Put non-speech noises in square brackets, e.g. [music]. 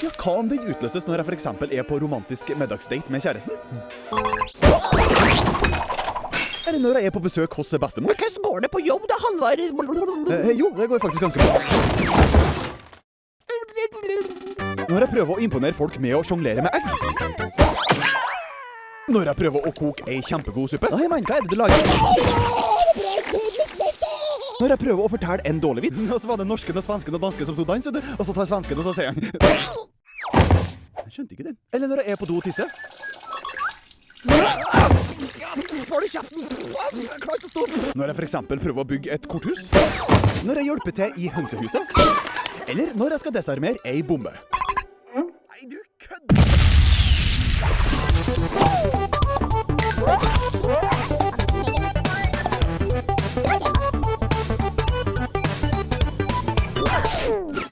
Ja, Hva om den utløses når jeg f.eks. er på romantisk middagsdate med kjæresten? Eller når jeg er på besøk hos bestemor? Hvordan går det på jobb, da, Halvard? Eh, jo, det går faktisk ganske bra. Når jeg prøver å imponere folk med å sjonglere med egg. Når jeg prøver å koke ei kjempegod suppe. Nei, men hva er det du lager? Når jeg prøver å fortelle en dårlig vits. [laughs] Og så var det norsken og svensken og dansken som tok dans. Og så tar svensken, og så sier han Jeg skjønte ikke den. Eller når jeg er på do og tisser. Hold kjeften! Jeg klarer ikke å stå opp. Når jeg f.eks. prøver å bygge et korthus. Når jeg hjelper til i hønsehuset. Eller når jeg skal desarmere ei bombe. Nei, du Ah!